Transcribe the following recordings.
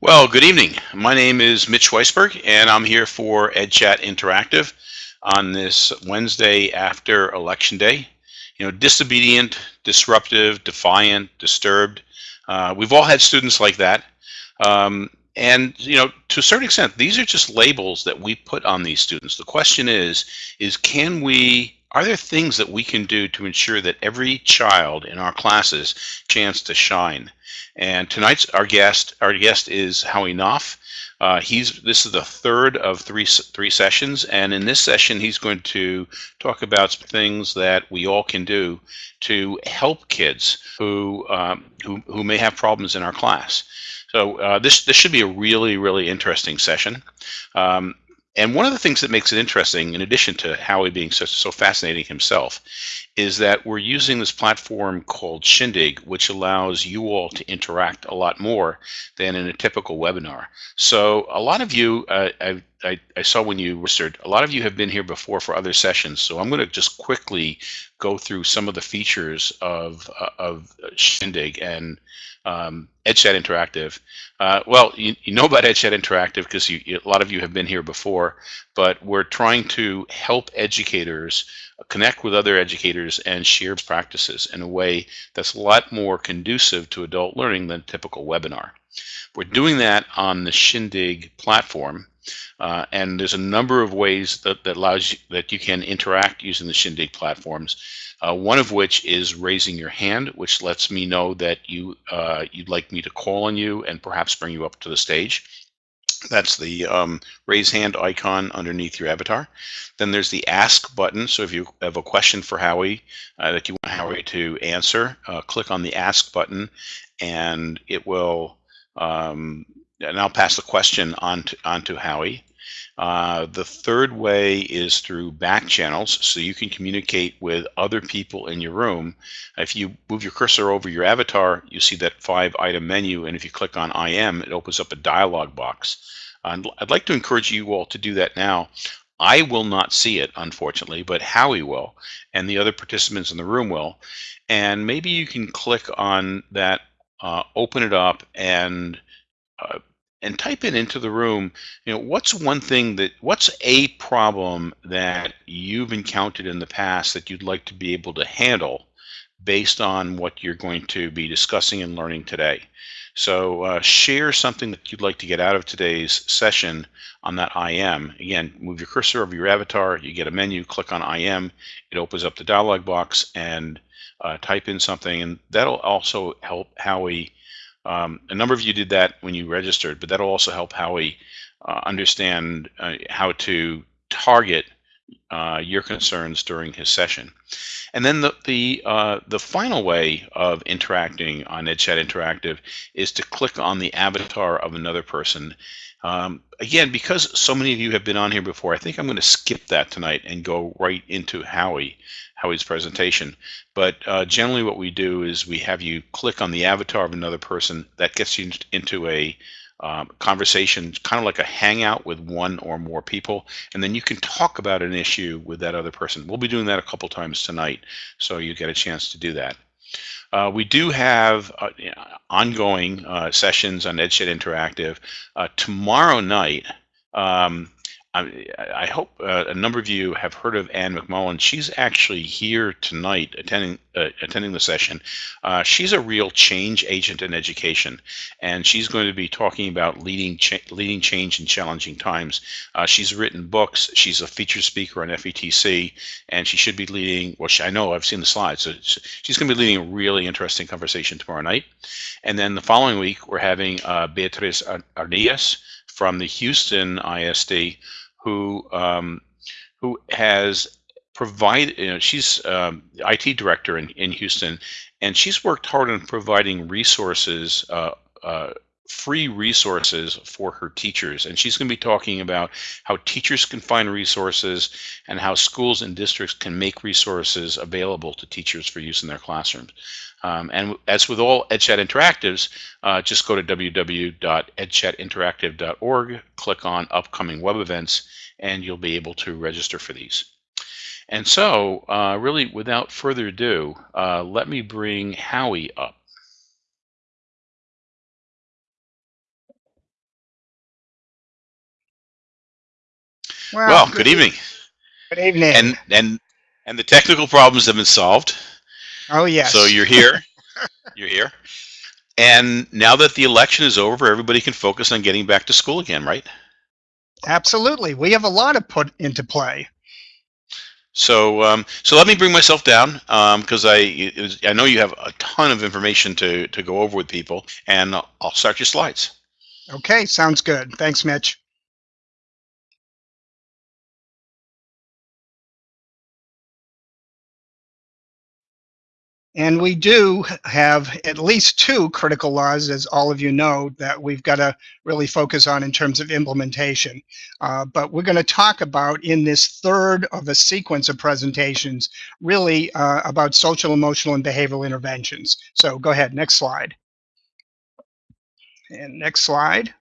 Well, good evening. My name is Mitch Weisburgh, and I'm here for EdChat Interactive on this Wednesday after Election Day. You know, disobedient, disruptive, defiant, disturbed. Uh, we've all had students like that. Um, and, you know, to a certain extent, these are just labels that we put on these students. The question is, is can we are there things that we can do to ensure that every child in our classes chance to shine? And tonight's our guest, our guest is Howie Knoff. Uh, he's this is the third of three three sessions, and in this session, he's going to talk about things that we all can do to help kids who um, who who may have problems in our class. So uh, this this should be a really really interesting session. Um, and one of the things that makes it interesting, in addition to Howie being so, so fascinating himself, is that we're using this platform called Shindig, which allows you all to interact a lot more than in a typical webinar. So a lot of you, uh, I, I, I, saw when you registered, a lot of you have been here before for other sessions. So I'm going to just quickly go through some of the features of, uh, of Shindig and um, EdChat Interactive. Uh, well, you, you, know about EdChat Interactive because a lot of you have been here before, but we're trying to help educators connect with other educators and share practices in a way that's a lot more conducive to adult learning than typical webinar. We're doing that on the Shindig platform. Uh, and there's a number of ways that, that allows you, that you can interact using the Shindig platforms uh, one of which is raising your hand, which lets me know that you, uh, you'd like me to call on you and perhaps bring you up to the stage. That's the um, raise hand icon underneath your avatar. Then there's the ask button. So if you have a question for Howie uh, that you want Howie to answer, uh, click on the ask button and it will, um, and I'll pass the question on to, on to Howie. Uh, the third way is through back channels, so you can communicate with other people in your room. If you move your cursor over your avatar, you see that five item menu, and if you click on IM, it opens up a dialog box. And I'd like to encourage you all to do that now. I will not see it, unfortunately, but Howie will, and the other participants in the room will. And maybe you can click on that, uh, open it up, and uh, and type it into the room you know what's one thing that what's a problem that you've encountered in the past that you'd like to be able to handle based on what you're going to be discussing and learning today so uh, share something that you'd like to get out of today's session on that IM. Again, move your cursor over your avatar, you get a menu, click on IM, it opens up the dialog box and uh, type in something and that'll also help Howie um, a number of you did that when you registered, but that'll also help Howie uh, understand uh, how to target uh, your concerns during his session. And then the the uh, the final way of interacting on EdChat Interactive is to click on the avatar of another person. Um, again, because so many of you have been on here before, I think I'm going to skip that tonight and go right into Howie. Howie's presentation. But uh, generally what we do is we have you click on the avatar of another person. That gets you into a um, conversation, kind of like a hangout with one or more people, and then you can talk about an issue with that other person. We'll be doing that a couple times tonight, so you get a chance to do that. Uh, we do have uh, ongoing uh, sessions on EdChat Interactive. Uh, tomorrow night, um, I, hope uh, a number of you have heard of Ann McMullan. She's actually here tonight attending uh, attending the session. Uh, she's a real change agent in education, and she's going to be talking about leading cha leading change in challenging times. Uh, she's written books. She's a featured speaker on FETC, and she should be leading. Well, she, I know I've seen the slides. So she's going to be leading a really interesting conversation tomorrow night, and then the following week we're having uh, Beatriz Ardias from the Houston ISD who um, who has provided. You know, she's um, IT director in, in Houston, and she's worked hard on providing resources. Uh, uh, free resources for her teachers and she's going to be talking about how teachers can find resources and how schools and districts can make resources available to teachers for use in their classrooms um, and as with all EdChat Interactives, uh, just go to www.edchatinteractive.org, click on upcoming web events, and you'll be able to register for these. And so, uh, really, without further ado, uh, let me bring Howie up. Well, good, evening. Good evening. And and and the technical problems have been solved. oh yes. So you're here. you're here. And now that the election is over, everybody can focus on getting back to school again, right? Absolutely. We have a lot to put into play. So, um, so let me bring myself down because I was- I know you have a ton of information to to go over with people, and I'll I'll start your slides. Okay, sounds good. Thanks, Mitch. And we do have at least two critical laws, as all of you know, that we've got to really focus on in terms of implementation. Uh, but we're going to talk about in this third of a sequence of presentations, really uh, about social, emotional, and behavioral interventions. So go ahead, next slide. And next slide.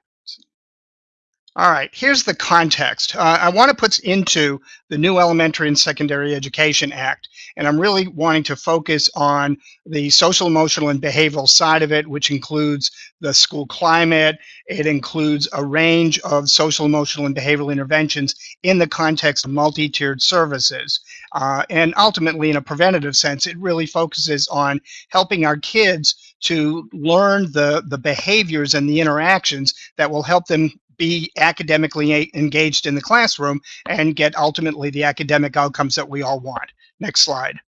All right, here's the context. Uh, I want to put into the new Elementary and Secondary Education Act, and I'm really wanting to focus on the social, emotional, and behavioral side of it, which includes the school climate. It includes a range of social, emotional, and behavioral interventions in the context of multi-tiered services. Uh, and ultimately, in a preventative sense, it really focuses on helping our kids to learn the, the behaviors and the interactions that will help them be academically engaged in the classroom and get ultimately the academic outcomes that we all want. Next slide.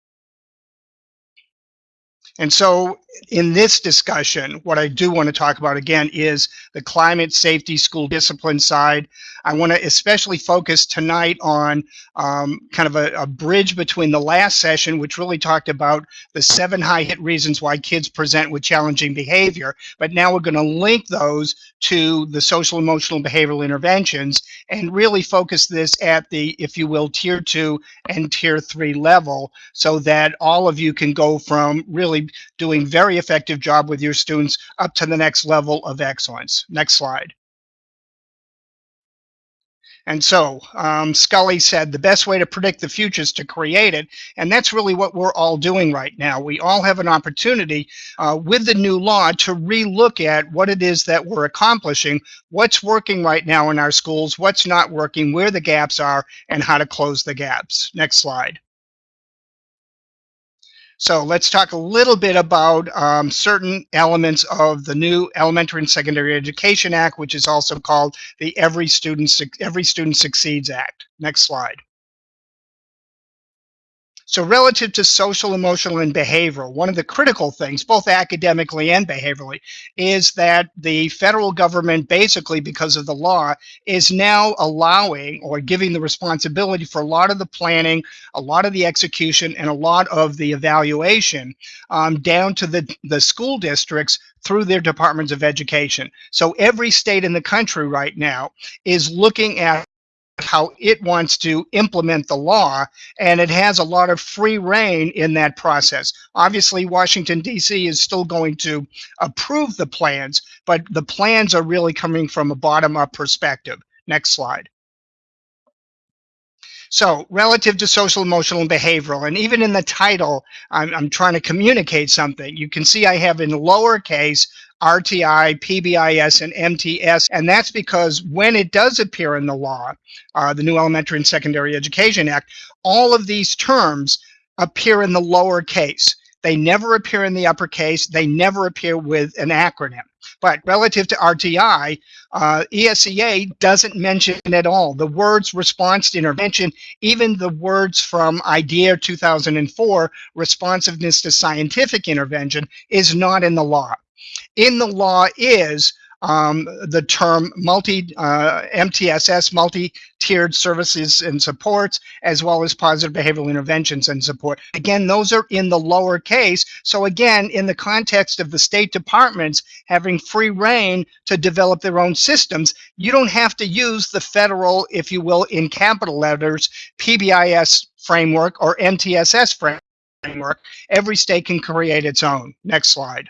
And so in this discussion, what I do want to talk about again is the climate safety school discipline side. I want to especially focus tonight on um, kind of a, a bridge between the last session, which really talked about the seven high hit reasons why kids present with challenging behavior. But now we're going to link those to the social, emotional, behavioral interventions and really focus this at the, if you will, tier two and tier three level so that all of you can go from really doing very effective job with your students up to the next level of excellence. Next slide. And so um, Scully said the best way to predict the future is to create it. And that's really what we're all doing right now. We all have an opportunity uh, with the new law to relook at what it is that we're accomplishing, what's working right now in our schools, what's not working, where the gaps are, and how to close the gaps. Next slide. So let's talk a little bit about um, certain elements of the new Elementary and Secondary Education Act, which is also called the Every Student Every Student Succeeds Act. Next slide. So relative to social, emotional, and behavioral, one of the critical things, both academically and behaviorally, is that the federal government basically, because of the law, is now allowing or giving the responsibility for a lot of the planning, a lot of the execution, and a lot of the evaluation um, down to the, the school districts through their departments of education. So every state in the country right now is looking at how it wants to implement the law, and it has a lot of free rein in that process. Obviously, Washington, D.C. is still going to approve the plans, but the plans are really coming from a bottom up perspective. Next slide. So, relative to social, emotional, and behavioral, and even in the title, I'm, I'm trying to communicate something. You can see I have in lowercase RTI, PBIS, and MTSS, and that's because when it does appear in the law, uh, the new Elementary and Secondary Education Act, all of these terms appear in the lowercase. They never appear in the uppercase. They never appear with an acronym. But relative to RTI, uh, ESEA doesn't mention at all. The words response to intervention, even the words from IDEA 2004, responsiveness to scientific intervention, is not in the law. In the law is um, the term multi uh, MTSS, multi-tiered services and supports, as well as positive behavioral interventions and support. Again, those are in the lower case. So again, in the context of the state departments having free rein to develop their own systems, you don't have to use the federal, if you will, in capital letters, PBIS framework or MTSS framework. Every state can create its own. Next slide.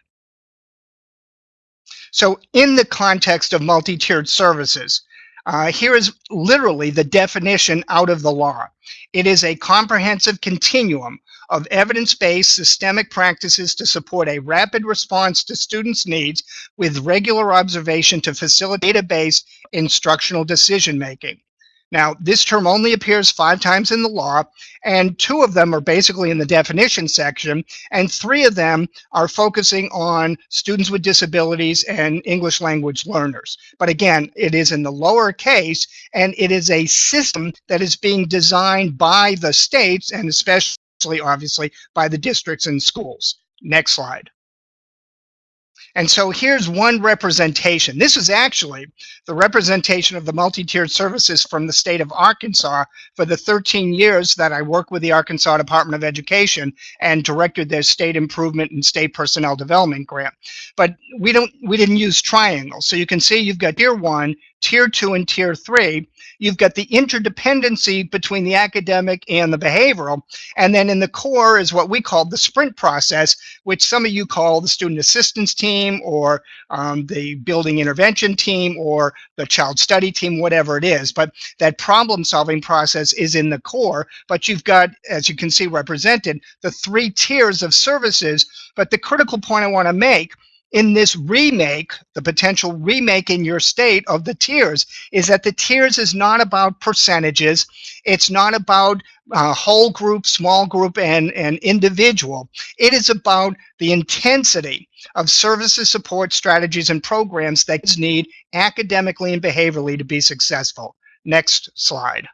So in the context of multi-tiered services, uh, here is literally the definition out of the law. It is a comprehensive continuum of evidence-based systemic practices to support a rapid response to students' needs with regular observation to facilitate data-based instructional decision-making. Now, this term only appears five times in the law, and two of them are basically in the definition section, and three of them are focusing on students with disabilities and English language learners. But again, it is in the lower case, and it is a system that is being designed by the states, and especially, obviously, by the districts and schools. Next slide. And so here's one representation. This is actually the representation of the multi-tiered services from the state of Arkansas for the 13 years that I worked with the Arkansas Department of Education and directed their state improvement and state personnel development grant. But we don't we didn't use triangles. So you can see you've got tier one, tier two, and tier three you've got the interdependency between the academic and the behavioral. And then in the core is what we call the sprint process, which some of you call the student assistance team or um, the building intervention team or the child study team, whatever it is. But that problem solving process is in the core. But you've got, as you can see represented, the three tiers of services. But the critical point I want to make in this remake, the potential remake in your state of the tiers, is that the tiers is not about percentages. It's not about uh, whole group, small group, and, and individual. It is about the intensity of services, support, strategies, and programs that kids need academically and behaviorally to be successful. Next slide.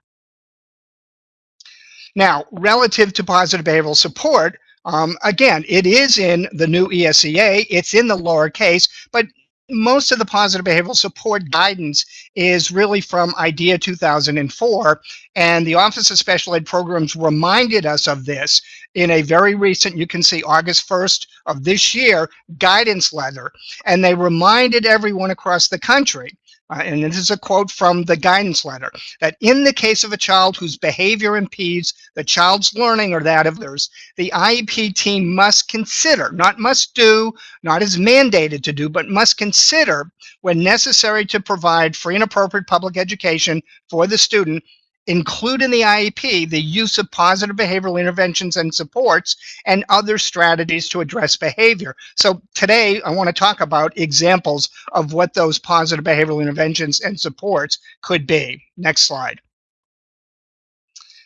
Now, relative to positive behavioral support, um, again, it is in the new ESEA, it's in the lowercase, but most of the positive behavioral support guidance is really from IDEA 2004, and the Office of Special Ed Programs reminded us of this in a very recent, you can see August 1st of this year, guidance letter, and they reminded everyone across the country uh, and this is a quote from the guidance letter, that in the case of a child whose behavior impedes the child's learning or that of others, the IEP team must consider, not must do, not is mandated to do, but must consider when necessary to provide free and appropriate public education for the student include in the IEP the use of positive behavioral interventions and supports and other strategies to address behavior. So today I want to talk about examples of what those positive behavioral interventions and supports could be. Next slide.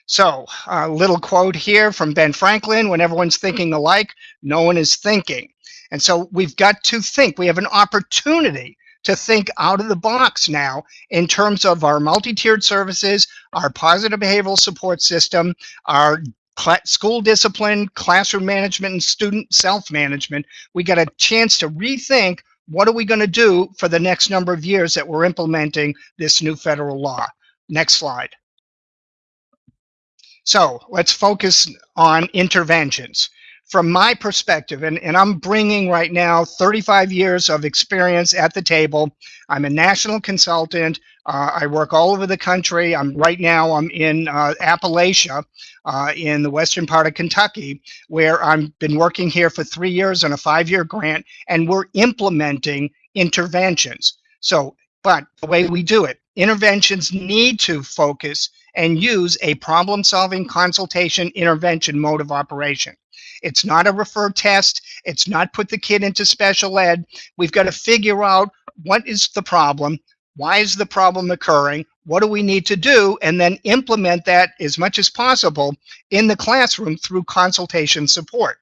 So a little quote here from Ben Franklin, when everyone's thinking alike, no one is thinking. And so we've got to think, we have an opportunity to think out of the box now in terms of our multi-tiered services, our positive behavioral support system, our school discipline, classroom management, and student self-management. We got a chance to rethink what are we going to do for the next number of years that we're implementing this new federal law. Next slide. So let's focus on interventions from my perspective, and, and I'm bringing right now 35 years of experience at the table. I'm a national consultant. Uh, I work all over the country. I'm right now. I'm in uh, Appalachia, uh, in the western part of Kentucky, where I've been working here for three years on a five-year grant, and we're implementing interventions. So, but the way we do it, interventions need to focus and use a problem-solving consultation intervention mode of operation. It's not a refer test. It's not put the kid into special ed. We've got to figure out what is the problem, why is the problem occurring, what do we need to do, and then implement that as much as possible in the classroom through consultation support.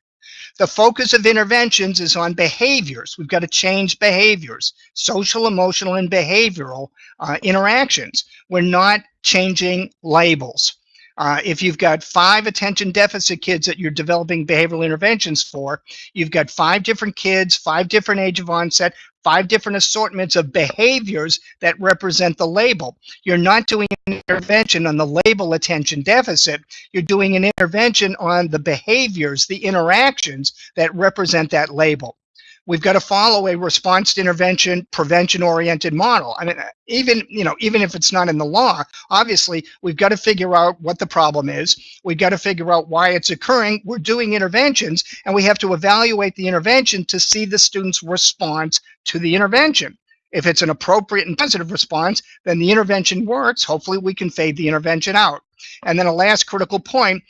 The focus of interventions is on behaviors. We've got to change behaviors, social, emotional, and behavioral uh, interactions. We're not changing labels. Uh, if you've got five attention deficit kids that you're developing behavioral interventions for, you've got five different kids, five different age of onset, five different assortments of behaviors that represent the label. You're not doing an intervention on the label attention deficit. You're doing an intervention on the behaviors, the interactions that represent that label we've got to follow a response to intervention prevention oriented model. I mean even you know even if it's not in the law obviously we've got to figure out what the problem is. We've got to figure out why it's occurring. We're doing interventions and we have to evaluate the intervention to see the student's response to the intervention. If it's an appropriate and positive response then the intervention works. Hopefully we can fade the intervention out. And then a last critical point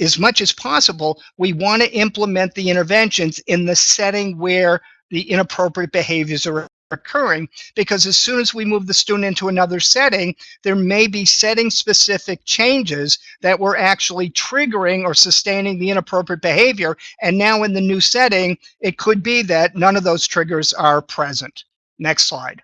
as much as possible, we want to implement the interventions in the setting where the inappropriate behaviors are occurring because as soon as we move the student into another setting, there may be setting specific changes that were actually triggering or sustaining the inappropriate behavior. And now in the new setting, it could be that none of those triggers are present. Next slide.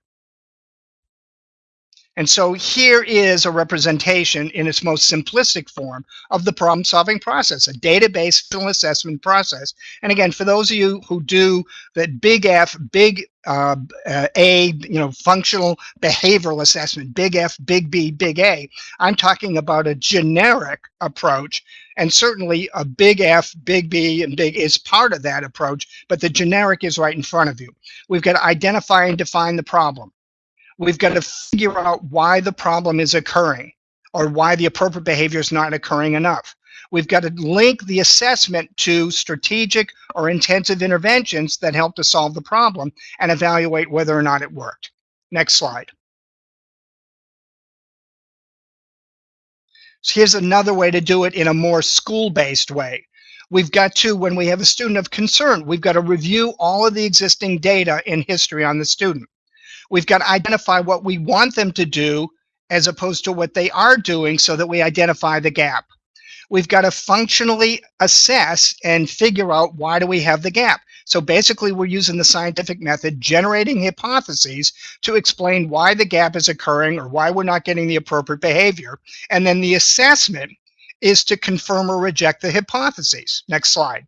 And so here is a representation in its most simplistic form of the problem solving process, a database assessment process. And again, for those of you who do that big F, big uh, uh, A, you know, functional behavioral assessment, big F, big B, big A, I'm talking about a generic approach. And certainly a big F, big B, and big is part of that approach, but the generic is right in front of you. We've got to identify and define the problem we've got to figure out why the problem is occurring or why the appropriate behavior is not occurring enough. We've got to link the assessment to strategic or intensive interventions that help to solve the problem and evaluate whether or not it worked. Next slide. So here's another way to do it in a more school-based way. We've got to, when we have a student of concern, we've got to review all of the existing data in history on the student. We've got to identify what we want them to do as opposed to what they are doing so that we identify the gap. We've got to functionally assess and figure out why do we have the gap. So basically we're using the scientific method, generating hypotheses to explain why the gap is occurring or why we're not getting the appropriate behavior. And then the assessment is to confirm or reject the hypotheses. Next slide.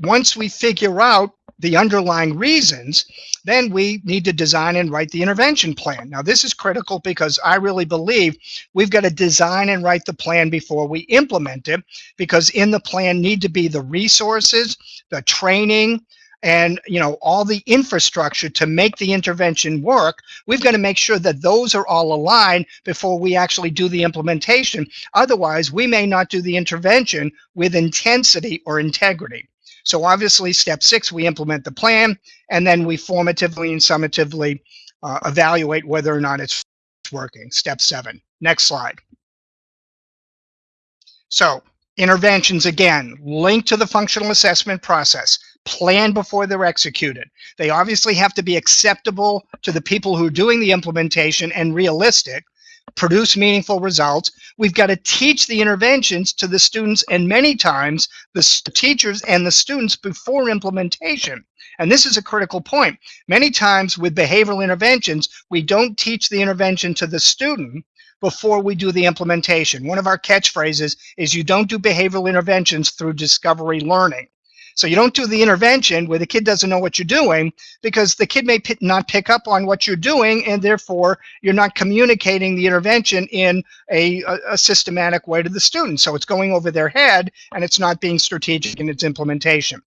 Once we figure out the underlying reasons, then we need to design and write the intervention plan. Now, this is critical because I really believe we've got to design and write the plan before we implement it, because in the plan need to be the resources, the training, and you know all the infrastructure to make the intervention work. We've got to make sure that those are all aligned before we actually do the implementation. Otherwise we may not do the intervention with intensity or integrity so obviously, step six, we implement the plan, and then we formatively and summatively uh, evaluate whether or not it's working. Step seven. Next slide. So interventions, again, linked to the functional assessment process. Plan before they're executed. They obviously have to be acceptable to the people who are doing the implementation and realistic produce meaningful results. We've got to teach the interventions to the students and many times the teachers and the students before implementation. And this is a critical point. Many times with behavioral interventions, we don't teach the intervention to the student before we do the implementation. One of our catchphrases is you don't do behavioral interventions through discovery learning. So you don't do the intervention where the kid doesn't know what you're doing because the kid may not pick up on what you're doing and therefore you're not communicating the intervention in a, a, a systematic way to the student. So it's going over their head and it's not being strategic in its implementation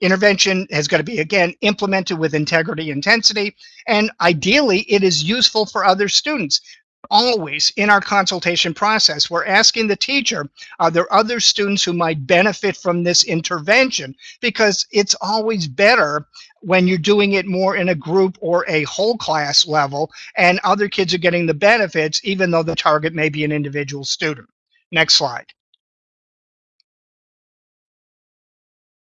intervention has got to be again implemented with integrity intensity and ideally it is useful for other students always in our consultation process, we're asking the teacher, are there other students who might benefit from this intervention? Because it's always better when you're doing it more in a group or a whole class level and other kids are getting the benefits even though the target may be an individual student. Next slide.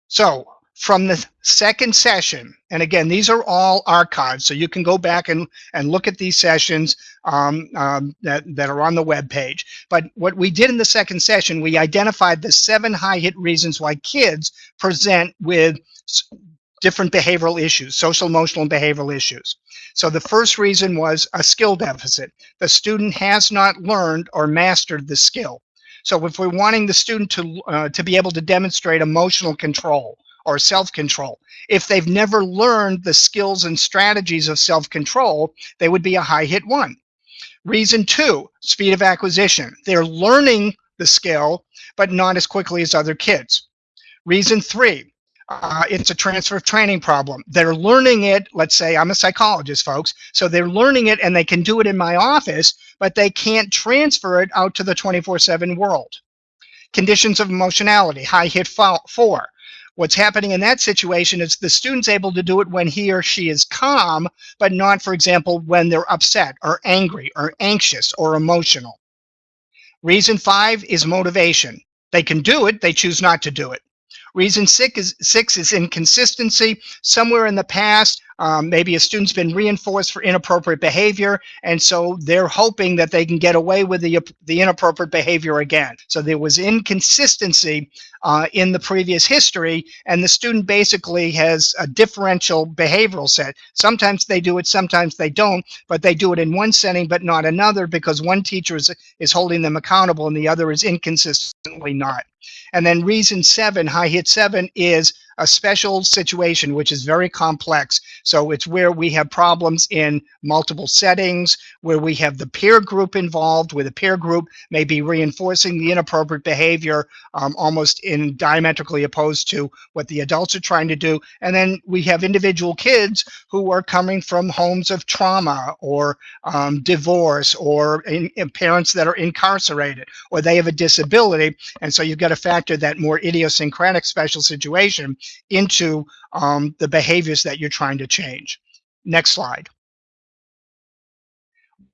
So from the second session, and again, these are all archived, so you can go back and, and look at these sessions um, um, that, that are on the web page. But what we did in the second session, we identified the seven high hit reasons why kids present with different behavioral issues, social, emotional, and behavioral issues. So the first reason was a skill deficit. The student has not learned or mastered the skill. So if we're wanting the student to, uh, to be able to demonstrate emotional control, or self-control. If they've never learned the skills and strategies of self-control, they would be a high hit one. Reason two, speed of acquisition. They're learning the skill, but not as quickly as other kids. Reason three, uh, it's a transfer of training problem. They're learning it, let's say I'm a psychologist, folks, so they're learning it and they can do it in my office, but they can't transfer it out to the 24-7 world. Conditions of emotionality, high hit four. What's happening in that situation is the student's able to do it when he or she is calm, but not, for example, when they're upset or angry or anxious or emotional. Reason five is motivation. They can do it, they choose not to do it. Reason six is, six is inconsistency. Somewhere in the past, um, maybe a student's been reinforced for inappropriate behavior, and so they're hoping that they can get away with the, the inappropriate behavior again. So there was inconsistency uh, in the previous history, and the student basically has a differential behavioral set. Sometimes they do it, sometimes they don't, but they do it in one setting but not another because one teacher is, is holding them accountable and the other is inconsistently not. And then reason seven, high hit seven, is a special situation, which is very complex. So it's where we have problems in multiple settings, where we have the peer group involved, where the peer group may be reinforcing the inappropriate behavior um, almost in diametrically opposed to what the adults are trying to do. And then we have individual kids who are coming from homes of trauma or um, divorce or in, in parents that are incarcerated or they have a disability. And so you've got to factor that more idiosyncratic special situation into um, the behaviors that you're trying to change. Next slide.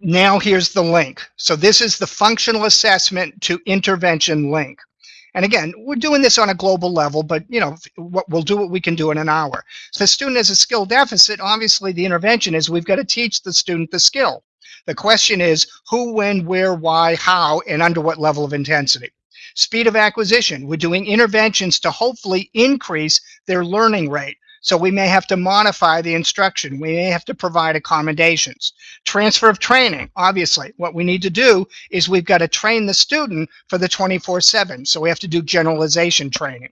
Now here's the link. So this is the functional assessment to intervention link. And again, we're doing this on a global level, but you know, we'll do what we can do in an hour. So if a student has a skill deficit, obviously the intervention is we've got to teach the student the skill. The question is who, when, where, why, how, and under what level of intensity. Speed of acquisition, we're doing interventions to hopefully increase their learning rate. So we may have to modify the instruction. We may have to provide accommodations. Transfer of training, obviously. What we need to do is we've got to train the student for the 24-7. So we have to do generalization training.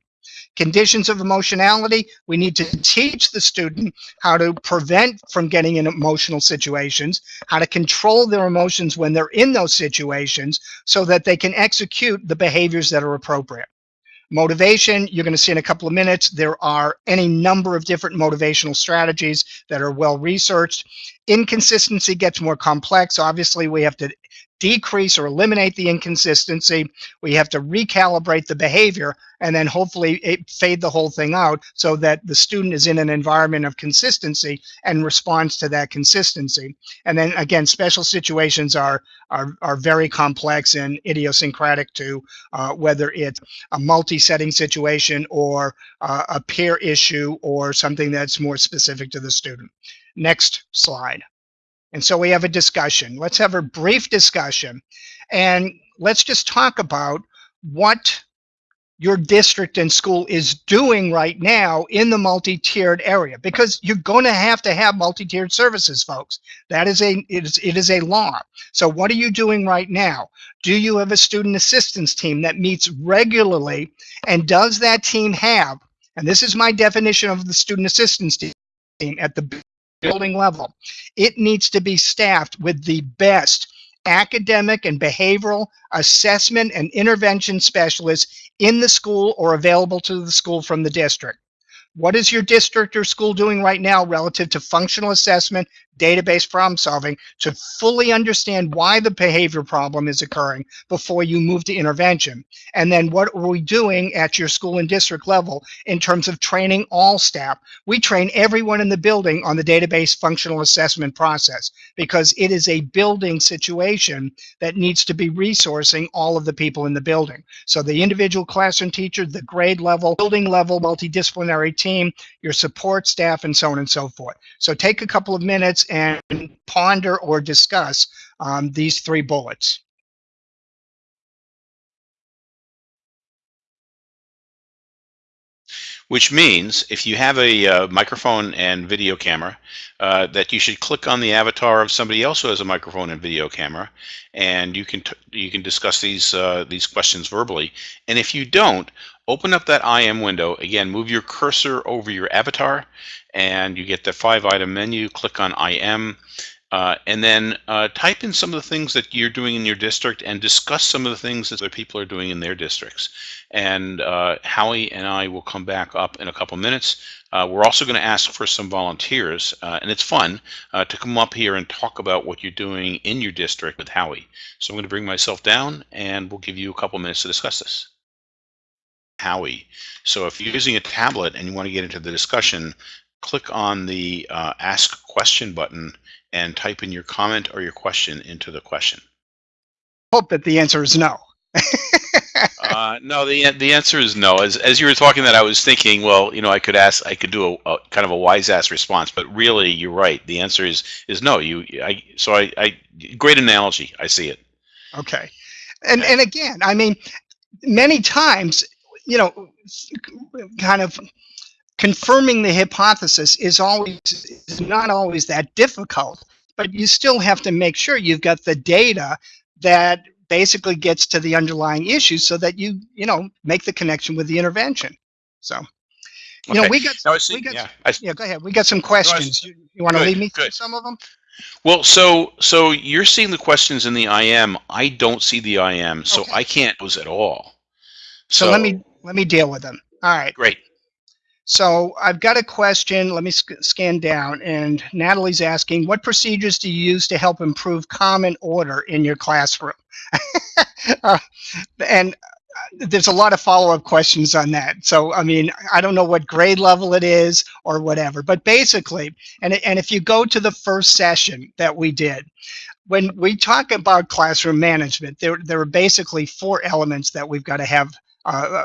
Conditions of emotionality, we need to teach the student how to prevent from getting in emotional situations, how to control their emotions when they're in those situations so that they can execute the behaviors that are appropriate. Motivation, you're going to see in a couple of minutes, there are any number of different motivational strategies that are well researched. Inconsistency gets more complex. Obviously, we have to decrease or eliminate the inconsistency. We have to recalibrate the behavior and then hopefully fade the whole thing out so that the student is in an environment of consistency and responds to that consistency. And then again, special situations are are, are very complex and idiosyncratic to uh, whether it's a multi-setting situation or uh, a peer issue or something that's more specific to the student. Next slide. And so we have a discussion. Let's have a brief discussion. And let's just talk about what your district and school is doing right now in the multi-tiered area because you're going to have to have multi-tiered services folks. That is a it is, it is a law. So what are you doing right now? Do you have a student assistance team that meets regularly? And does that team have and this is my definition of the student assistance team at the building level. It needs to be staffed with the best academic and behavioral assessment and intervention specialists in the school or available to the school from the district. What is your district or school doing right now relative to functional assessment, database problem solving to fully understand why the behavior problem is occurring before you move to intervention? And then what are we doing at your school and district level in terms of training all staff? We train everyone in the building on the database functional assessment process because it is a building situation that needs to be resourcing all of the people in the building. So the individual classroom teacher, the grade level, building level, multidisciplinary team, your support staff, and so on and so forth. So take a couple of minutes and ponder or discuss um, these three bullets. Which means if you have a uh, microphone and video camera, uh, that you should click on the avatar of somebody else who has a microphone and video camera, and you can you can discuss these uh, these questions verbally. And if you don't, open up that IM window. Again, move your cursor over your avatar and you get the five item menu, click on IM, uh, and then uh, type in some of the things that you're doing in your district and discuss some of the things that other people are doing in their districts. And uh, Howie and I will come back up in a couple minutes. Uh, we're also going to ask for some volunteers, uh, and it's fun uh, to come up here and talk about what you're doing in your district with Howie. So I'm going to bring myself down and we'll give you a couple minutes to discuss this. Howie. So if you're using a tablet and you want to get into the discussion, click on the uh, Ask Question button and type in your comment or your question into the question. Hope that the answer is no. Uh, no, the the answer is no. As as you were talking that, I was thinking, well, you know, I could ask, I could do a, a kind of a wise ass response, but really, you're right. The answer is is no. You, I, so I, I, great analogy. I see it. Okay. And and again, I mean, many times, you know, kind of confirming the hypothesis is always is not always that difficult, but you still have to make sure you've got the data that basically gets to the underlying issue so that you you know make the connection with the intervention. So you know we got see, we got yeah, I, yeah go ahead we got some questions. You, you want to lead me through some of them? Well, so so you're seeing the questions in the IM. I don't see the IM, so Okay. I can't those at all. So, let me let me deal with them. All right. Great. So I've got a question. Let me sc- scan down. And Natalie's asking, what procedures do you use to help improve common order in your classroom? Uh, and uh, there's a lot of follow-up questions on that. So I mean, I don't know what grade level it is or whatever. But basically, and and if you go to the first session that we did, when we talk about classroom management, there there are basically four elements that we've got to have. Uh,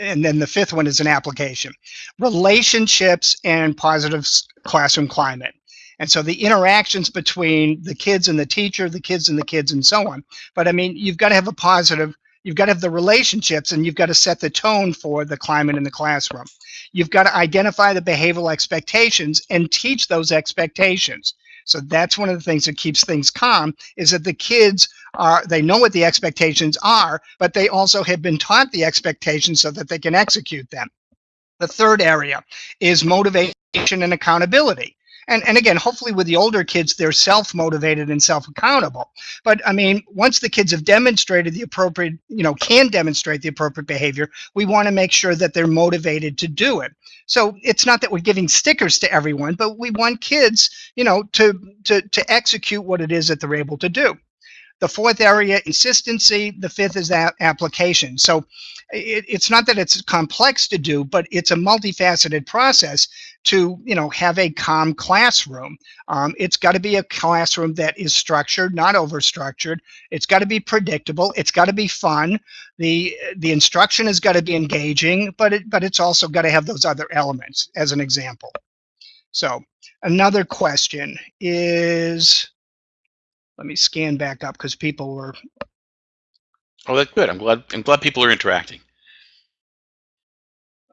and then the fifth one is an application. Relationships and positive classroom climate. And so the interactions between the kids and the teacher the kids and the kids and so on. But i mean you've got to have a positive you've got to have the relationships and you've got to set the tone for the climate in the classroom. You've got to identify the behavioral expectations and teach those expectations so that's one of the things that keeps things calm is that the kids are they know what the expectations are but they also have been taught the expectations so that they can execute them. The third area is motivation and accountability and and again hopefully with the older kids they're self-motivated and self-accountable. But i mean once the kids have demonstrated the appropriate you know can demonstrate the appropriate behavior we want to make sure that they're motivated to do it. So it's not that we're giving stickers to everyone but we want kids you know to to to execute what it is that they're able to do the fourth area consistency the fifth is that application. So it, it's not that it's complex to do but it's a multifaceted process to you know have a calm classroom. Um, it's got to be a classroom that is structured not over structured it's got to be predictable. It's got to be fun. The the instruction has got to be engaging but it but it's also got to have those other elements as an example. So another question is let me scan back up because people were Oh, that's good. I'm glad. I'm glad people are interacting.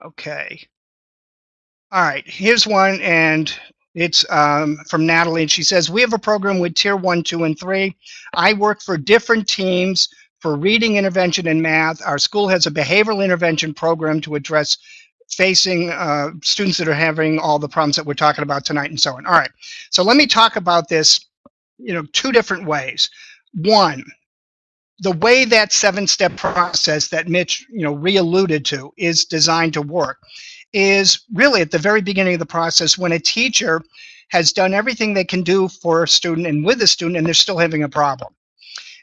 Okay. All right, here's one, and it's um, from Natalie, and she says, we have a program with tier one, two, and three. I work for different teams for reading intervention and math. Our school has a behavioral intervention program to address facing uh, students that are having all the problems that we're talking about tonight and so on. All right, so let me talk about this, you know, two different ways. One, the way that seven-step process that Mitch, you know, re-alluded to is designed to work is really at the very beginning of the process when a teacher has done everything they can do for a student and with a student and they're still having a problem.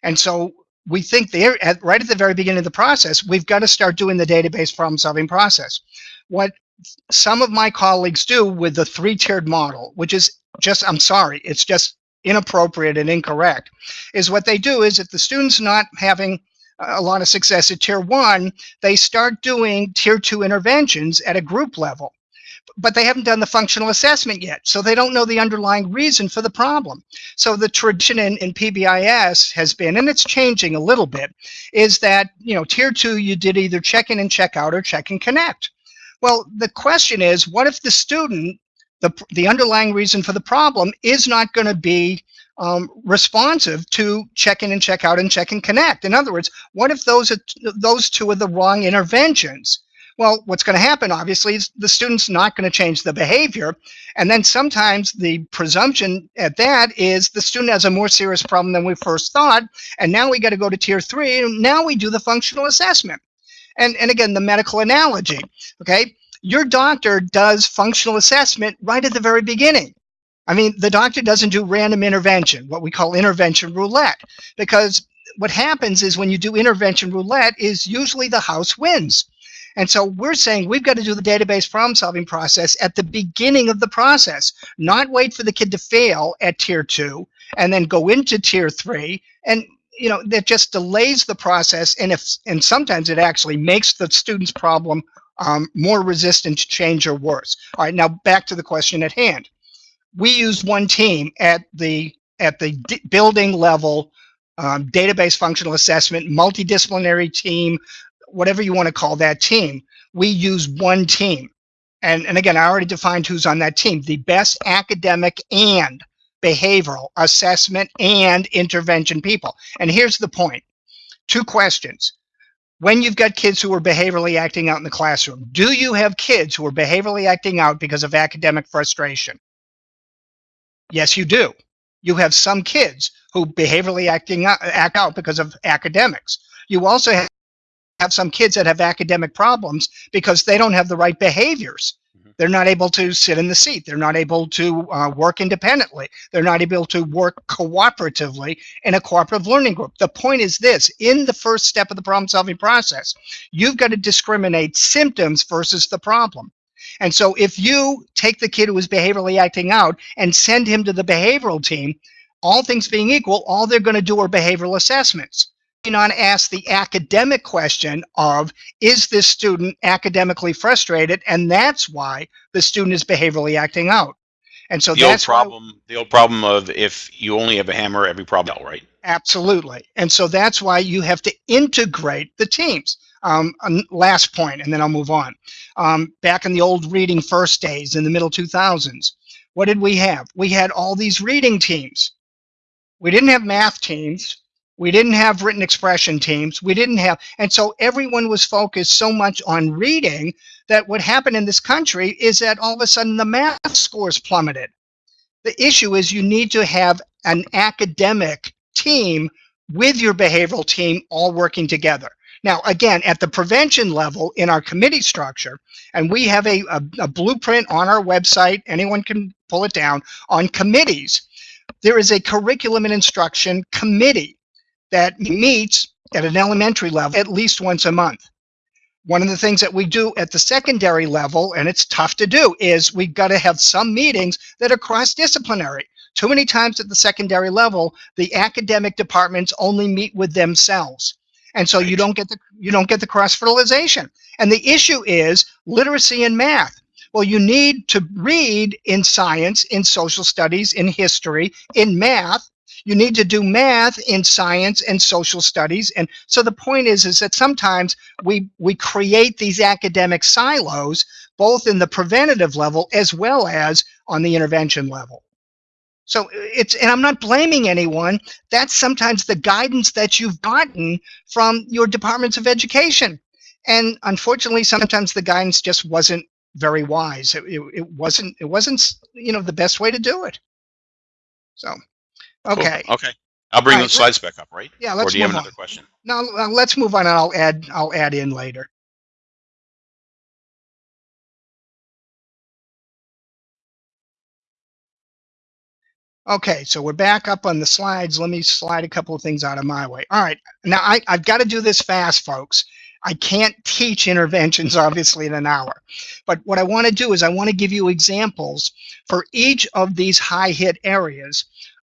And so we think they're at, right at the very beginning of the process, we've got to start doing the database problem solving process. What some of my colleagues do with the three-tiered model, which is just, I'm sorry, it's just inappropriate and incorrect, is what they do is if the student's not having a lot of success at tier one, they start doing tier two interventions at a group level. But they haven't done the functional assessment yet, so they don't know the underlying reason for the problem. So the tradition in, in PBIS has been, and it's changing a little bit, is that you know tier two you did either check in and check out or check and connect. Well, the question is, what if the student, the the underlying reason for the problem is not going to be um, responsive to check in and check out and check and connect. In other words, what if those are those two are the wrong interventions? Well, what's going to happen, obviously, is the student's not going to change the behavior. And then sometimes the presumption at that is the student has a more serious problem than we first thought. And now we got to go to tier three. And now we do the functional assessment. And, and again, the medical analogy, okay? Your doctor does functional assessment right at the very beginning. I mean, the doctor doesn't do random intervention, what we call intervention roulette, because what happens is when you do intervention roulette is usually the house wins. And so we're saying we've got to do the database problem solving process at the beginning of the process, not wait for the kid to fail at tier two and then go into tier three. And you know, that just delays the process, and if and sometimes it actually makes the student's problem um, more resistant to change or worse. All right, now back to the question at hand. We used one team at the at the building level, um, database functional assessment, multidisciplinary team, whatever you want to call that team. We use one team, and and again, I already defined who's on that team. The best academic and behavioral assessment and intervention people. And here's the point. Two questions when you've got kids who are behaviorally acting out in the classroom, do you have kids who are behaviorally acting out because of academic frustration? Yes, you do. You have some kids who behaviorally acting out, act out because of academics. You also have, have some kids that have academic problems because they don't have the right behaviors. They're not able to sit in the seat. They're not able to uh, work independently. They're not able to work cooperatively in a cooperative learning group. The point is this, in the first step of the problem solving process, you've got to discriminate symptoms versus the problem. And so if you take the kid who is behaviorally acting out and send him to the behavioral team, all things being equal, all they're going to do are behavioral assessments on ask the academic question of is this student academically frustrated? And that's why the student is behaviorally acting out. And so the that's old problem why, the old problem of if you only have a hammer every problem right? Absolutely. And so that's why you have to integrate the teams. Um, last point and then i'll move on. Um, back in the old reading first days in the middle 2000s what did we have? We had all these reading teams. We didn't have math teams we didn't have written expression teams. We didn't have, and so everyone was focused so much on reading that what happened in this country is that all of a sudden the math scores plummeted. The issue is you need to have an academic team with your behavioral team all working together. Now, again, at the prevention level in our committee structure, and we have a, a, a blueprint on our website, anyone can pull it down, on committees. There is a curriculum and instruction committee that meets at an elementary level at least once a month. One of the things that we do at the secondary level, and it's tough to do, is we've got to have some meetings that are cross-disciplinary. Too many times at the secondary level, the academic departments only meet with themselves. And so you don't get the you don't get the cross-fertilization. And the issue is literacy and math. Well, you need to read in science, in social studies, in history, in math, you need to do math in science and social studies. And so the point is, is that sometimes we, we create these academic silos, both in the preventative level as well as on the intervention level. So it's, and I'm not blaming anyone. That's sometimes the guidance that you've gotten from your departments of education. And unfortunately, sometimes the guidance just wasn't very wise. It, it, it wasn't, it wasn't, you know, the best way to do it. So. Okay. Cool. Okay. I'll bring All the right, slides back up, right? Yeah, let's Or do you have move another on. question? Now uh, let's move on, and I'll add I'll add in later. Okay, so we're back up on the slides. Let me slide a couple of things out of my way. All right, now I, I've got to do this fast, folks. I can't teach interventions, obviously, in an hour. But what I want to do is I want to give you examples for each of these high hit areas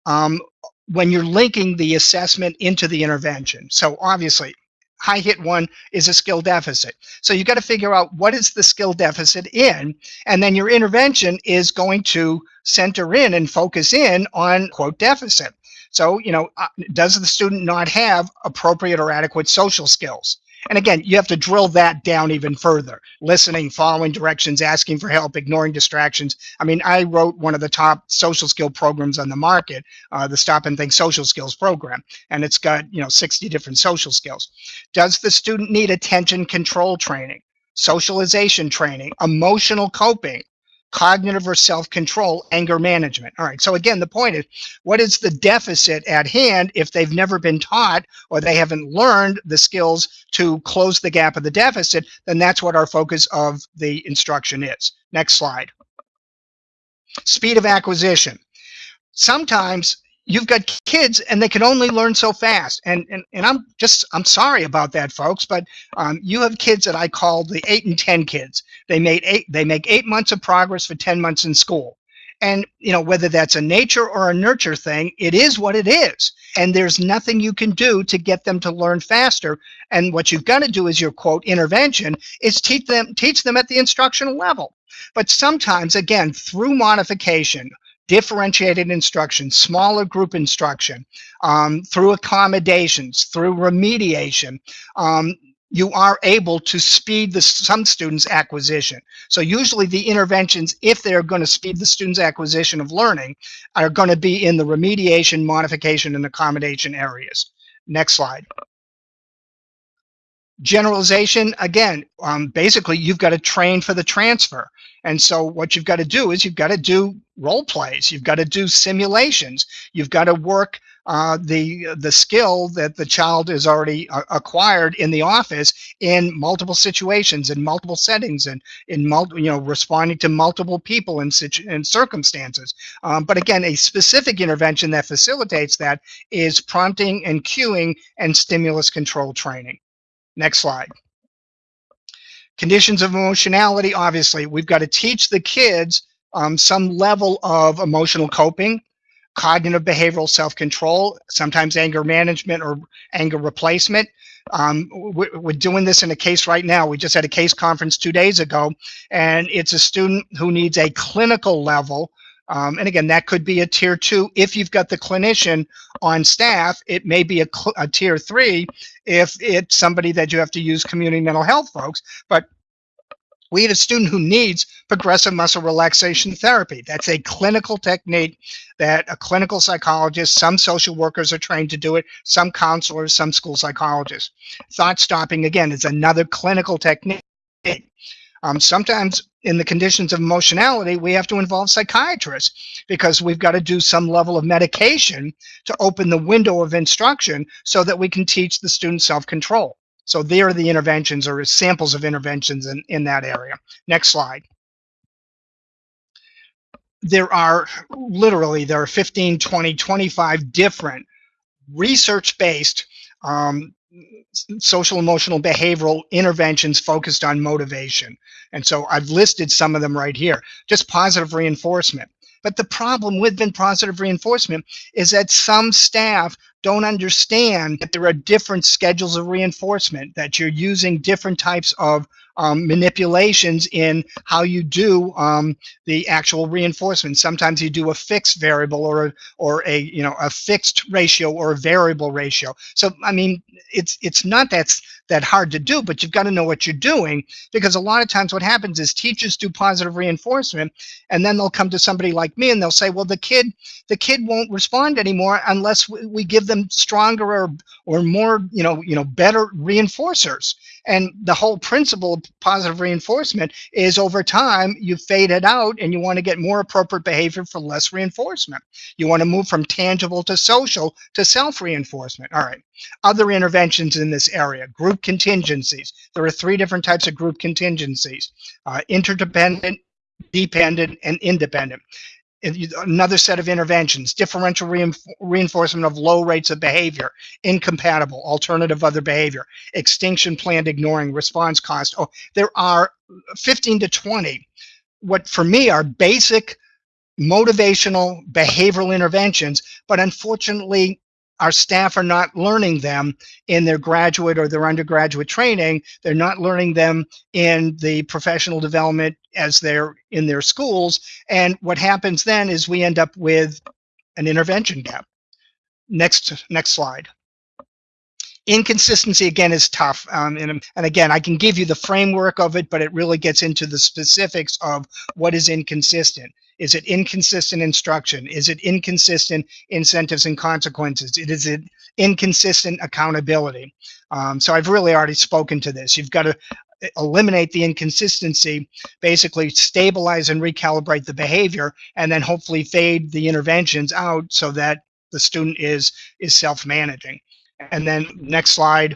um, when you're linking the assessment into the intervention. So obviously, high hit one is a skill deficit. So you got to figure out what is the skill deficit in, and then your intervention is going to center in and focus in on quote deficit. So, you know, uh, does the student not have appropriate or adequate social skills? And again, you have to drill that down even further. Listening, following directions, asking for help, ignoring distractions. I mean, I wrote one of the top social skill programs on the market, uh, the Stop and Think Social Skills program, and it's got, you know, 60 different social skills. Does the student need attention control training, socialization training, emotional coping, cognitive or self-control, anger management. All right, so again, the point is, what is the deficit at hand if they've never been taught or they haven't learned the skills to close the gap of the deficit, then that's what our focus of the instruction is. Next slide. Speed of acquisition. Sometimes you've got kids and they can only learn so fast and and, and i'm just i'm sorry about that folks but um, you have kids that i call the eight and ten kids they made eight they make eight months of progress for 10 months in school And, you know, whether that's a nature or a nurture thing, it is what it is. And there's nothing you can do to get them to learn faster. And what you've got to do is your quote intervention is teach them teach them at the instructional level. But sometimes, again, through modification, differentiated instruction, smaller group instruction, um, through accommodations, through remediation, um, you are able to speed the some students acquisition. So usually the interventions if they're going to speed the students acquisition of learning are going to be in the remediation modification and accommodation areas. Next slide generalization again um, basically you've got to train for the transfer. And so what you've got to do is you've got to do role plays. You've got to do simulations. You've got to work uh, the the skill that the child has already uh, acquired in the office in multiple situations in multiple settings and in multiple you know responding to multiple people in situ in circumstances. Um, but again a specific intervention that facilitates that is prompting and cueing and stimulus control training Next slide. Conditions of emotionality, obviously, we've got to teach the kids um, some level of emotional coping, cognitive behavioral self-control, sometimes anger management or anger replacement. Um, we're doing this in a case right now. We just had a case conference two days ago, and it's a student who needs a clinical level um, and again, that could be a tier two. If you've got the clinician on staff, it may be a, a tier three if it's somebody that you have to use community mental health folks. But we had a student who needs progressive muscle relaxation therapy. That's a clinical technique that a clinical psychologist, some social workers are trained to do it, some counselors, some school psychologists. Thought stopping, again, is another clinical technique. Um, sometimes in the conditions of emotionality, we have to involve psychiatrists because we've got to do some level of medication to open the window of instruction so that we can teach the student self-control. So there are the interventions or samples of interventions in, in that area. Next slide. There are literally, there are 15, 20, 25 different research-based um, social emotional behavioral interventions focused on motivation. And so I've listed some of them right here, just positive reinforcement. But the problem with positive reinforcement is that some staff don't understand that there are different schedules of reinforcement, that you're using different types of um, manipulations in how you do um, the actual reinforcement. Sometimes you do a fixed variable or a, or a you know a fixed ratio or a variable ratio. So I mean, it's it's not that's that hard to do, but you've got to know what you're doing because a lot of times what happens is teachers do positive reinforcement and then they'll come to somebody like me and they'll say, well, the kid the kid won't respond anymore unless we, we give them stronger or or more you know you know better reinforcers. And the whole principle of positive reinforcement is over time you fade it out and you want to get more appropriate behavior for less reinforcement. You want to move from tangible to social to self-reinforcement. All right. Other interventions in this area, group contingencies. There are three different types of group contingencies, uh, interdependent, dependent, and independent another set of interventions, differential reinforcement of low rates of behavior, incompatible, alternative other behavior, extinction planned ignoring, response cost. Oh, there are 15 to 20, what for me are basic motivational behavioral interventions, but unfortunately our staff are not learning them in their graduate or their undergraduate training. They're not learning them in the professional development as they're in their schools. And what happens then is we end up with an intervention gap. Next, next slide. Inconsistency again is tough, um, and, and again I can give you the framework of it, but it really gets into the specifics of what is inconsistent. Is it inconsistent instruction? Is it inconsistent incentives and consequences? It is it inconsistent accountability. Um, so I've really already spoken to this. You've got to eliminate the inconsistency, basically stabilize and recalibrate the behavior, and then hopefully fade the interventions out so that the student is is self-managing. And then next slide,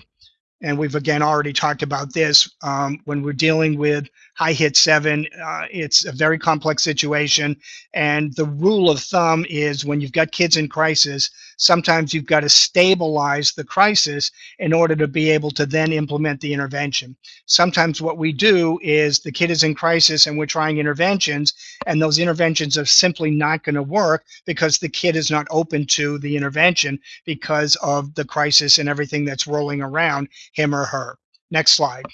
and we've again already talked about this um, when we're dealing with high hit seven uh, it's a very complex situation and the rule of thumb is when you've got kids in crisis sometimes you've got to stabilize the crisis in order to be able to then implement the intervention. Sometimes what we do is the kid is in crisis and we're trying interventions, and those interventions are simply not going to work because the kid is not open to the intervention because of the crisis and everything that's rolling around him or her. Next slide.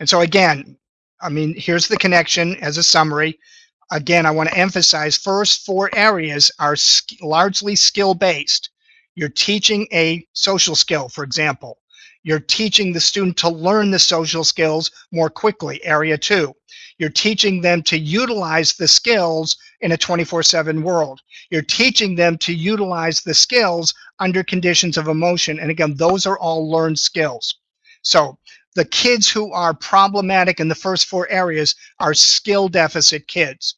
And so again, I mean, here's the connection as a summary. Again, I want to emphasize first four areas are sk largely skill-based. You're teaching a social skill, for example. You're teaching the student to learn the social skills more quickly, area two. You're teaching them to utilize the skills in a 24-7 world. You're teaching them to utilize the skills under conditions of emotion. And again, those are all learned skills. So the kids who are problematic in the first four areas are skill deficit kids.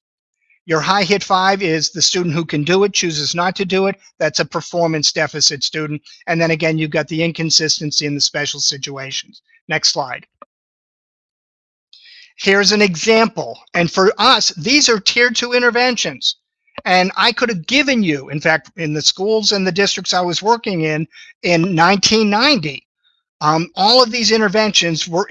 Your high hit five is the student who can do it, chooses not to do it. That's a performance deficit student. And then again, you've got the inconsistency in the special situations. Next slide. Here's an example. And for us, these are tier two interventions. And I could have given you, in fact, in the schools and the districts I was working in, in 1990, um, all of these interventions were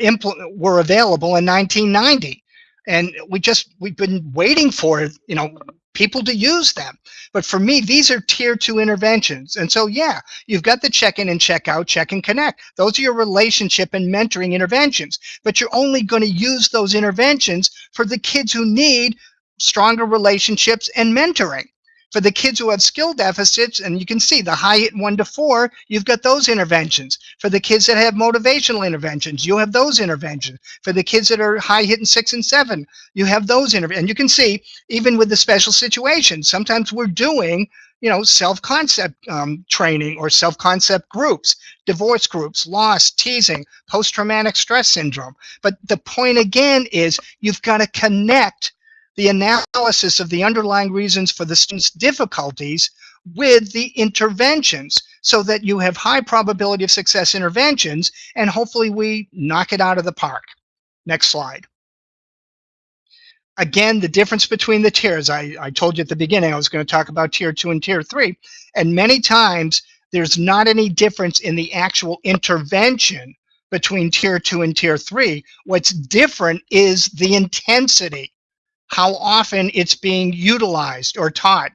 were available in 1990, and we just we've been waiting for you know people to use them. But for me, these are tier two interventions, and so yeah, you've got the check-in and check-out, check and connect. Those are your relationship and mentoring interventions. But you're only going to use those interventions for the kids who need stronger relationships and mentoring. For the kids who have skill deficits, and you can see the high hit one to four, you've got those interventions. For the kids that have motivational interventions, you have those interventions. For the kids that are high hit in six and seven, you have those interventions. And you can see, even with the special situations, sometimes we're doing you know, self-concept um, training or self-concept groups, divorce groups, loss, teasing, post-traumatic stress syndrome. But the point again is you've got to connect the analysis of the underlying reasons for the student's difficulties with the interventions so that you have high probability of success interventions and hopefully we knock it out of the park. Next slide. Again, the difference between the tiers. I, I told you at the beginning I was going to talk about tier two and tier three. And many times there's not any difference in the actual intervention between tier two and tier three. What's different is the intensity how often it's being utilized or taught,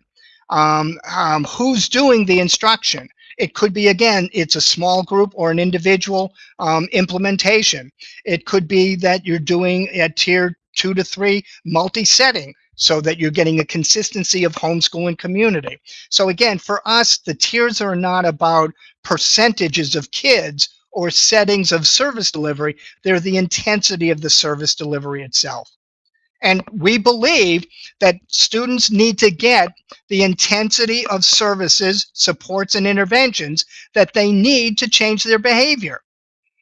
um, um, who's doing the instruction. It could be, again, it's a small group or an individual um, implementation. It could be that you're doing at tier two to three multi-setting so that you're getting a consistency of homeschool and community. So again, for us, the tiers are not about percentages of kids or settings of service delivery. They're the intensity of the service delivery itself. And we believe that students need to get the intensity of services, supports, and interventions that they need to change their behavior.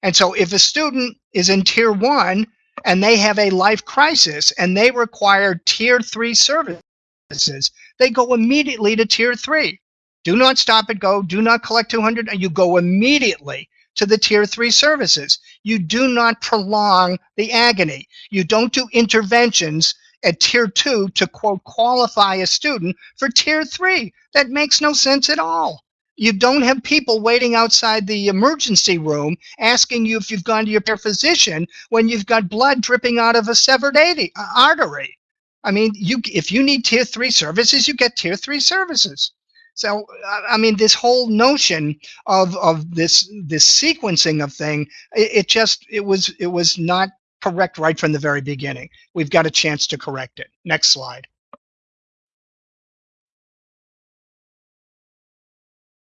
And so if a student is in tier one and they have a life crisis and they require tier three services, they go immediately to tier three. Do not stop and go, do not collect 200, and you go immediately to the tier three services. You do not prolong the agony. You don't do interventions at tier two to quote qualify a student for tier three. That makes no sense at all. You don't have people waiting outside the emergency room asking you if you've gone to your physician when you've got blood dripping out of a severed artery. I mean, you if you need tier three services, you get tier three services. So I mean, this whole notion of of this this sequencing of thing, it, it just it was it was not correct right from the very beginning. We've got a chance to correct it. Next slide.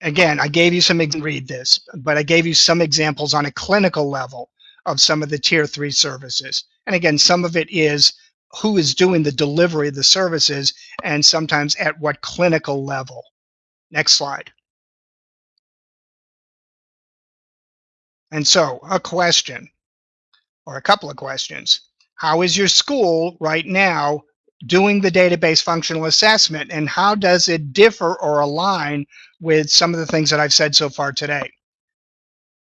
Again, I gave you some read this, but I gave you some examples on a clinical level of some of the tier three services. And again, some of it is who is doing the delivery of the services and sometimes at what clinical level. Next slide. And so a question or a couple of questions. How is your school right now doing the database functional assessment and how does it differ or align with some of the things that I've said so far today?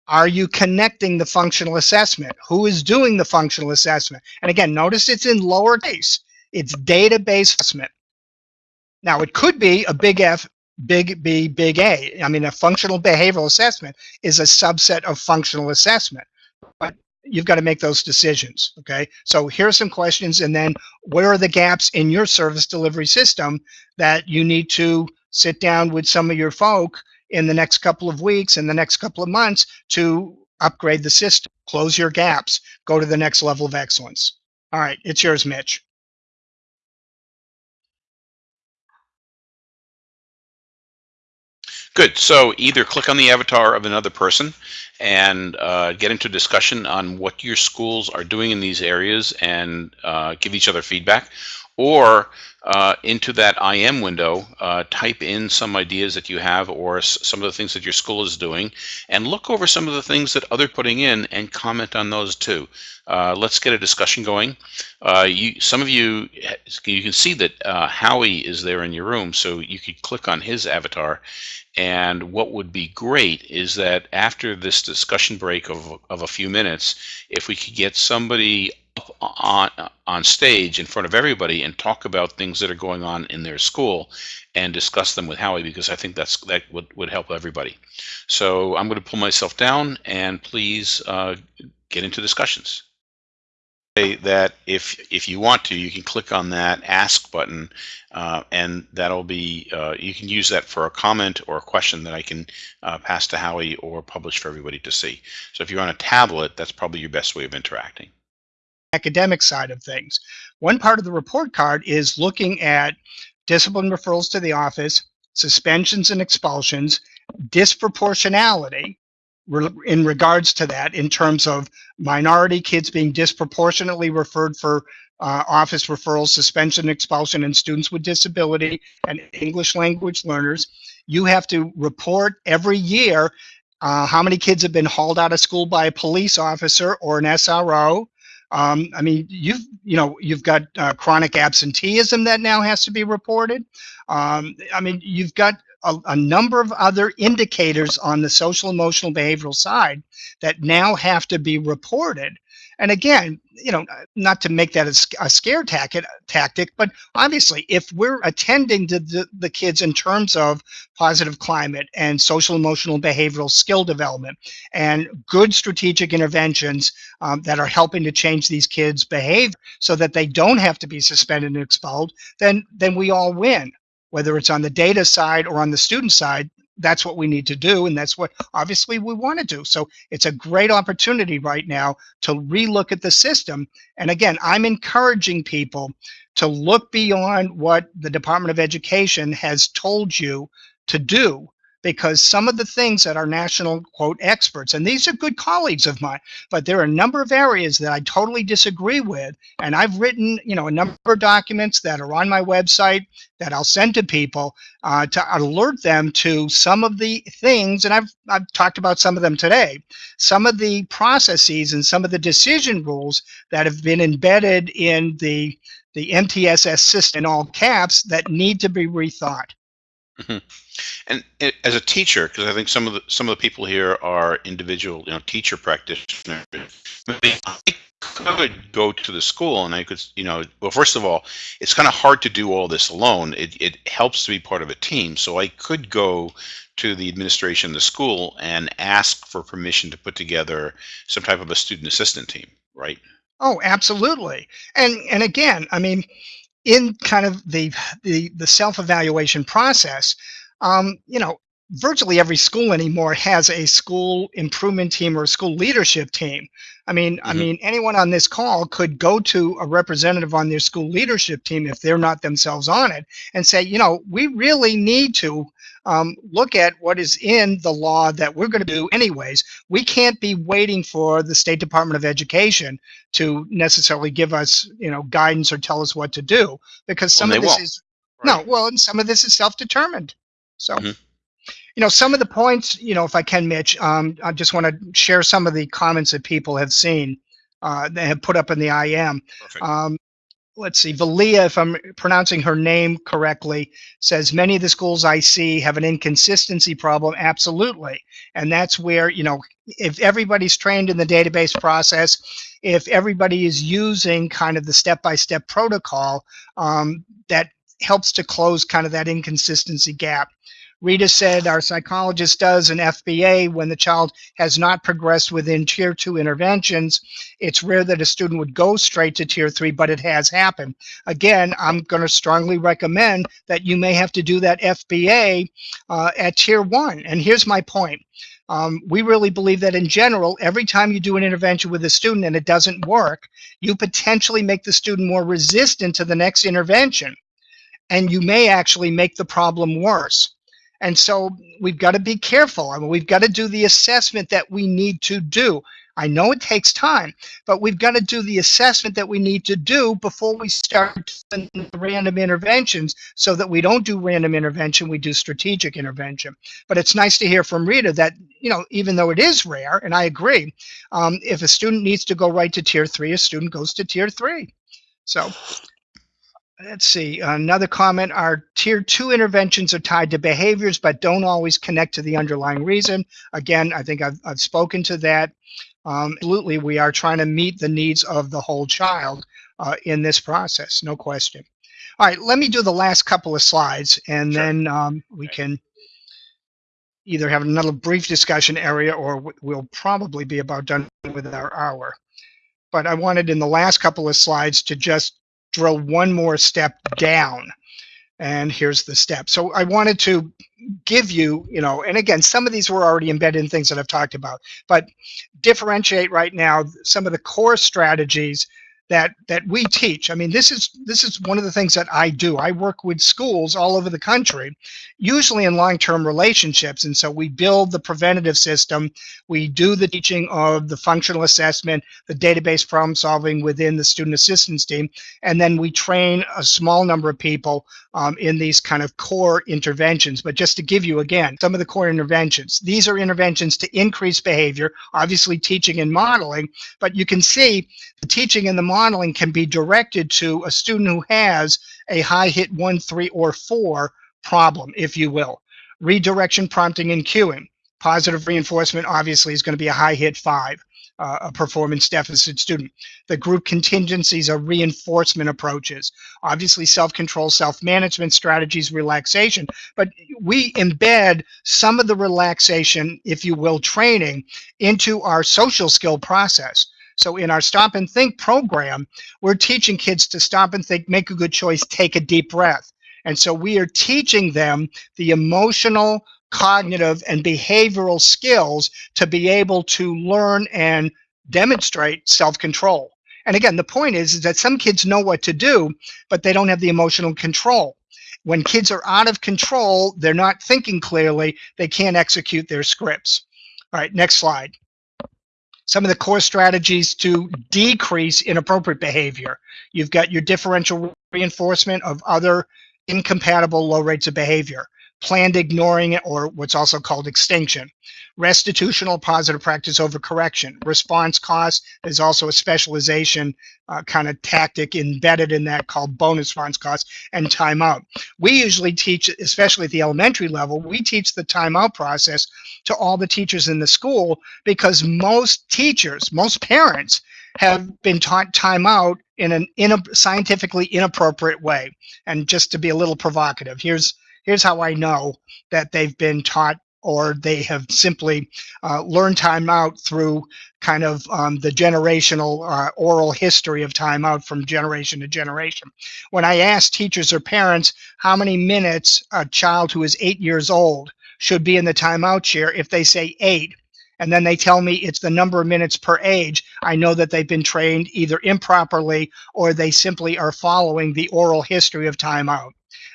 Are you connecting the functional assessment? Who is doing the functional assessment? And again, notice it's in lowercase. It's database assessment. Now, it could be a big F big B, big A. I mean, a functional behavioral assessment is a subset of functional assessment. But you've got to make those decisions. Okay. So here are some questions, and then where are the gaps in your service delivery system that you need to sit down with some of your folk in the next couple of weeks, in the next couple of months to upgrade the system, close your gaps, go to the next level of excellence. All right, it's yours, Mitch. Good. So either click on the avatar of another person and uh, get into discussion on what your schools are doing in these areas and uh, give each other feedback, or uh, into that IM window, uh, type in some ideas that you have or some of the things that your school is doing, and look over some of the things that other putting in and comment on those too. Uh, let's get a discussion going. Uh, you, some of you, you can see that uh, Howie is there in your room, so you could click on his avatar. And what would be great is that after this discussion break of, of a few minutes, if we could get somebody up on on stage in front of everybody and talk about things that are going on in their school and discuss them with Howie because I think that's that would, would help everybody. So I'm going to pull myself down and please uh, get into discussions. Say That if if you want to, you can click on that ask button, uh, and that'll be uh, you can use that for a comment or a question that I can uh, pass to Howie or publish for everybody to see. So if you're on a tablet, that's probably your best way of interacting academic side of things. One part of the report card is looking at discipline referrals to the office, suspensions and expulsions, disproportionality in regards to that in terms of minority kids being disproportionately referred for uh, office referrals, suspension, expulsion, and students with disability and English language learners. You have to report every year uh, how many kids have been hauled out of school by a police officer or an SRO, um, I mean, you've you know you've got uh, chronic absenteeism that now has to be reported. Um, I mean, you've got a, a, number of other indicators on the social emotional behavioral side that now have to be reported. And again, you know, not to make that a, scare tactic, tactic, but obviously, if we're attending to the, the kids in terms of positive climate and social emotional behavioral skill development and good strategic interventions um, that are helping to change these kids' behavior so that they don't have to be suspended and expelled, then then we all win. Whether it's on the data side or on the student side, that's what we need to do and that's what obviously we want to do. So it's a great opportunity right now to relook at the system. And again i'm encouraging people to look beyond what the department of education has told you to do because some of the things that our national quote experts and these are good colleagues of mine but there are a number of areas that i totally disagree with and i've written you know a number of documents that are on my website that i'll send to people uh, to alert them to some of the things and i've i've talked about some of them today some of the processes and some of the decision rules that have been embedded in the the mtss system in all caps that need to be rethought Mhm. And as a teacher, because I think some of the some of the people here are individual, you know, teacher practitioners. I could go to the school and I could, you know, well, first of all, it's kind of hard to do all this alone. It it helps to be part of a team. So I could go to the administration of the school and ask for permission to put together some type of a student assistant team, right? Oh, absolutely. And and again, I mean, in kind of the the, the self-evaluation process, um, you know, virtually every school anymore has a school improvement team or a school leadership team. I mean, mm-hmm. I mean, anyone on this call could go to a representative on their school leadership team if they're not themselves on it and say, you know, we really need to um, look at what is in the law that we're going to do anyways. We can't be waiting for the State Department of Education to necessarily give us, you know, guidance or tell us what to do because some well, of this won't. is right. no, well, and some of this is self-determined. So. Mm-hmm you know, some of the points, you know, if I can, Mitch, um, I just want to share some of the comments that people have seen, uh, that have put up in the IM. Um, let's see, Valia, if I'm pronouncing her name correctly, says many of the schools I see have an inconsistency problem. Absolutely. And that's where, you know, if everybody's trained in the database process, if everybody is using kind of the step-by-step -step protocol, um, that helps to close kind of that inconsistency gap. Rita said our psychologist does an FBA when the child has not progressed within tier two interventions. It's rare that a student would go straight to tier three, but it has happened. Again, I'm going to strongly recommend that you may have to do that FBA uh, at tier one. And here's my point. Um, we really believe that in general, every time you do an intervention with a student and it doesn't work, you potentially make the student more resistant to the next intervention. And you may actually make the problem worse. And so we've got to be careful. I mean, we've got to do the assessment that we need to do. I know it takes time, but we've got to do the assessment that we need to do before we start random interventions so that we don't do random intervention, we do strategic intervention. But it's nice to hear from Rita that, you know, even though it is rare, and I agree, um, if a student needs to go right to tier three, a student goes to tier three. So let's see, another comment, our tier two interventions are tied to behaviors, but don't always connect to the underlying reason. Again, I think I've, I've spoken to that. Um, absolutely, we are trying to meet the needs of the whole child uh, in this process, no question. All right, let me do the last couple of slides, and Sure. then um, we can either have another brief discussion area, or we'll probably be about done with our hour. But I wanted in the last couple of slides to just drill one more step down. And here's the step. So I wanted to give you, you know, and again, some of these were already embedded in things that I've talked about, but differentiate right now some of the core strategies that that we teach. I mean, this is this is one of the things that I do. I work with schools all over the country, usually in long-term relationships, and so we build the preventative system. We do the teaching of the functional assessment, the database problem solving within the student assistance team, and then we train a small number of people um, in these kind of core interventions. But just to give you again some of the core interventions, these are interventions to increase behavior, obviously teaching and modeling, but you can see the teaching and the modeling can be directed to a student who has a high hit one, three, or four problem, if you will. Redirection, prompting, and cueing. Positive reinforcement obviously is going to be a high hit five, uh, a performance deficit student. The group contingencies are reinforcement approaches. Obviously self-control, self-management strategies, relaxation, but we embed some of the relaxation, if you will, training into our social skill process. So in our stop and think program, we're teaching kids to stop and think, make a good choice, take a deep breath. And so we are teaching them the emotional, cognitive, and behavioral skills to be able to learn and demonstrate self-control. And again, the point is, is that some kids know what to do, but they don't have the emotional control. When kids are out of control, they're not thinking clearly, they can't execute their scripts. All right, next slide some of the core strategies to decrease inappropriate behavior. You've got your differential reinforcement of other incompatible low rates of behavior, planned ignoring or what's also called extinction, restitutional positive practice over correction, response cost is also a specialization uh, kind of tactic embedded in that called bonus response cost and timeout. We usually teach, especially at the elementary level, we teach the timeout process to all the teachers in the school because most teachers, most parents have been taught timeout in an in scientifically inappropriate way. And just to be a little provocative, here's here's how I know that they've been taught or they have simply uh, learned timeout through kind of um, the generational uh, oral history of timeout from generation to generation. When I ask teachers or parents how many minutes a child who is eight years old should be in the timeout chair, if they say eight, and then they tell me it's the number of minutes per age, I know that they've been trained either improperly or they simply are following the oral history of timeout.